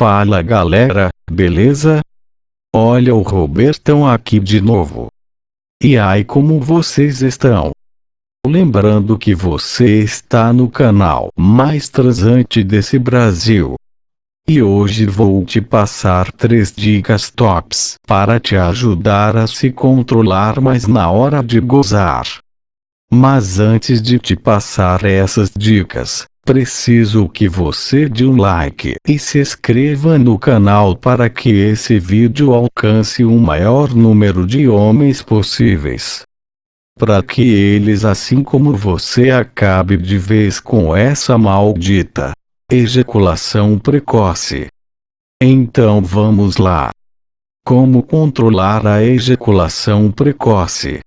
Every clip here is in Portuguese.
Fala galera, beleza? Olha o Robertão aqui de novo. E aí como vocês estão? Lembrando que você está no canal mais transante desse Brasil. E hoje vou te passar três dicas tops para te ajudar a se controlar mais na hora de gozar. Mas antes de te passar essas dicas, preciso que você dê um like e se inscreva no canal para que esse vídeo alcance o maior número de homens possíveis. Para que eles assim como você acabe de vez com essa maldita ejaculação precoce. Então vamos lá. Como controlar a ejaculação precoce?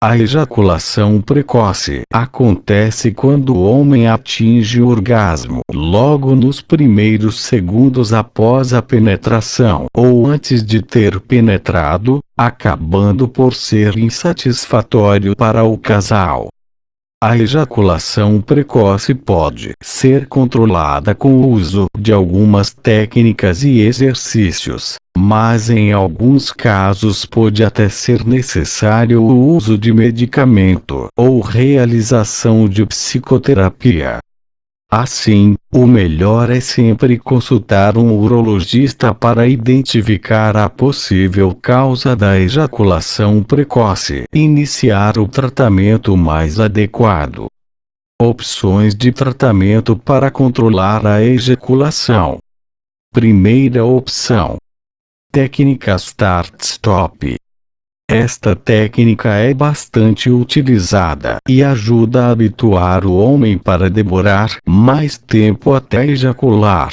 A ejaculação precoce acontece quando o homem atinge o orgasmo logo nos primeiros segundos após a penetração ou antes de ter penetrado, acabando por ser insatisfatório para o casal. A ejaculação precoce pode ser controlada com o uso de algumas técnicas e exercícios, mas em alguns casos pode até ser necessário o uso de medicamento ou realização de psicoterapia. Assim, o melhor é sempre consultar um urologista para identificar a possível causa da ejaculação precoce e iniciar o tratamento mais adequado. Opções de tratamento para controlar a ejaculação. Primeira opção. Técnica Start-Stop esta técnica é bastante utilizada e ajuda a habituar o homem para demorar mais tempo até ejacular.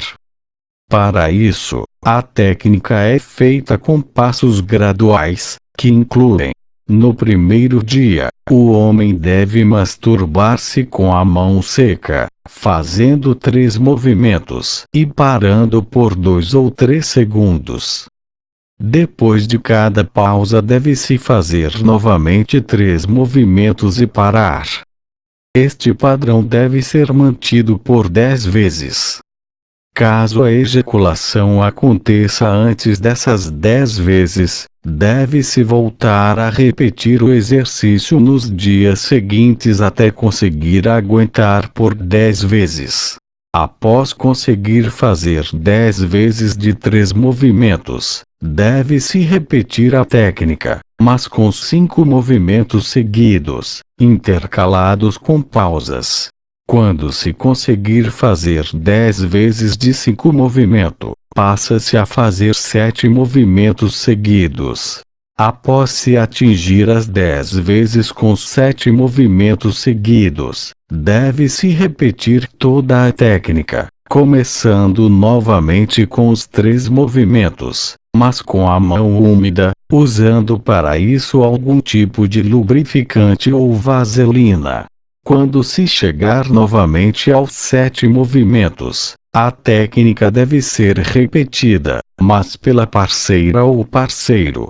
Para isso, a técnica é feita com passos graduais, que incluem no primeiro dia, o homem deve masturbar-se com a mão seca, fazendo três movimentos e parando por dois ou três segundos. Depois de cada pausa deve-se fazer novamente três movimentos e parar. Este padrão deve ser mantido por 10 vezes. Caso a ejaculação aconteça antes dessas 10 vezes, deve-se voltar a repetir o exercício nos dias seguintes até conseguir aguentar por 10 vezes. Após conseguir fazer 10 vezes de três movimentos, Deve-se repetir a técnica, mas com cinco movimentos seguidos, intercalados com pausas. Quando se conseguir fazer 10 vezes de cinco movimentos, passa-se a fazer sete movimentos seguidos. Após se atingir as 10 vezes com sete movimentos seguidos, deve-se repetir toda a técnica, começando novamente com os três movimentos mas com a mão úmida, usando para isso algum tipo de lubrificante ou vaselina. Quando se chegar novamente aos sete movimentos, a técnica deve ser repetida, mas pela parceira ou parceiro.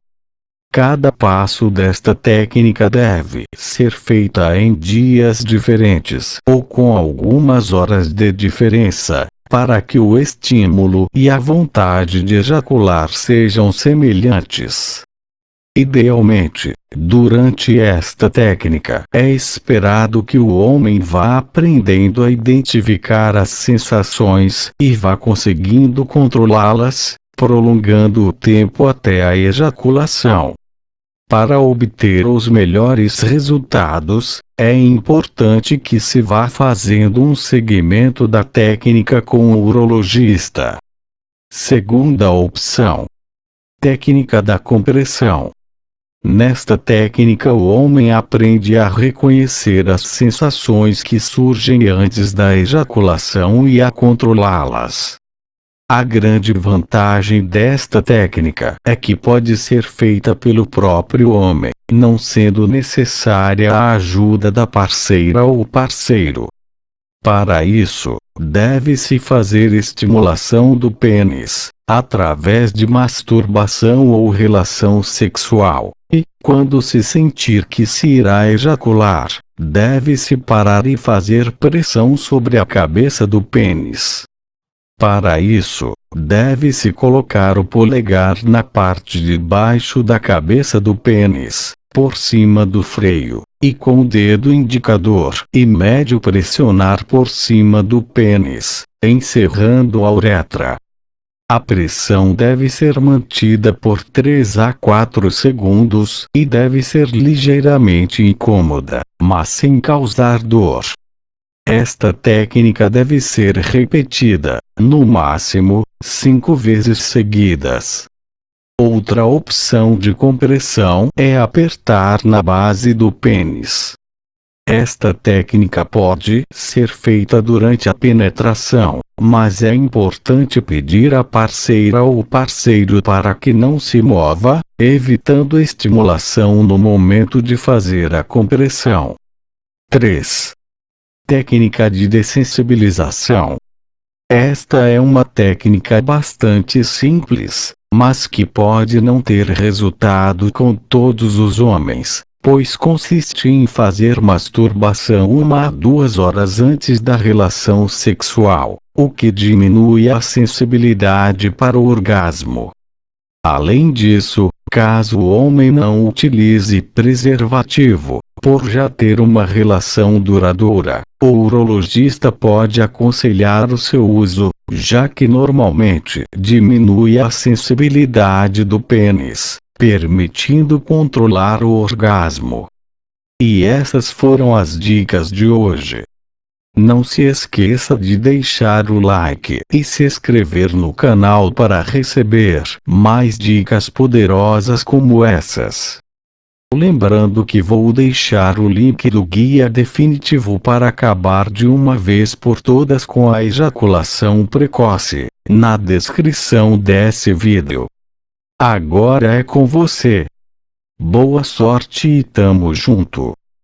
Cada passo desta técnica deve ser feita em dias diferentes ou com algumas horas de diferença, para que o estímulo e a vontade de ejacular sejam semelhantes. Idealmente, durante esta técnica, é esperado que o homem vá aprendendo a identificar as sensações e vá conseguindo controlá-las, prolongando o tempo até a ejaculação. Para obter os melhores resultados, é importante que se vá fazendo um segmento da técnica com o urologista. Segunda opção. Técnica da compressão. Nesta técnica o homem aprende a reconhecer as sensações que surgem antes da ejaculação e a controlá-las. A grande vantagem desta técnica é que pode ser feita pelo próprio homem, não sendo necessária a ajuda da parceira ou parceiro. Para isso, deve-se fazer estimulação do pênis, através de masturbação ou relação sexual, e, quando se sentir que se irá ejacular, deve-se parar e fazer pressão sobre a cabeça do pênis. Para isso, deve-se colocar o polegar na parte de baixo da cabeça do pênis, por cima do freio, e com o dedo indicador e médio pressionar por cima do pênis, encerrando a uretra. A pressão deve ser mantida por 3 a 4 segundos e deve ser ligeiramente incômoda, mas sem causar dor. Esta técnica deve ser repetida, no máximo, cinco vezes seguidas. Outra opção de compressão é apertar na base do pênis. Esta técnica pode ser feita durante a penetração, mas é importante pedir à parceira ou parceiro para que não se mova, evitando estimulação no momento de fazer a compressão. 3. Técnica de dessensibilização. Esta é uma técnica bastante simples, mas que pode não ter resultado com todos os homens, pois consiste em fazer masturbação uma a duas horas antes da relação sexual, o que diminui a sensibilidade para o orgasmo. Além disso, caso o homem não utilize preservativo, por já ter uma relação duradoura, o urologista pode aconselhar o seu uso, já que normalmente diminui a sensibilidade do pênis, permitindo controlar o orgasmo. E essas foram as dicas de hoje. Não se esqueça de deixar o like e se inscrever no canal para receber mais dicas poderosas como essas. Lembrando que vou deixar o link do guia definitivo para acabar de uma vez por todas com a ejaculação precoce, na descrição desse vídeo. Agora é com você. Boa sorte e tamo junto.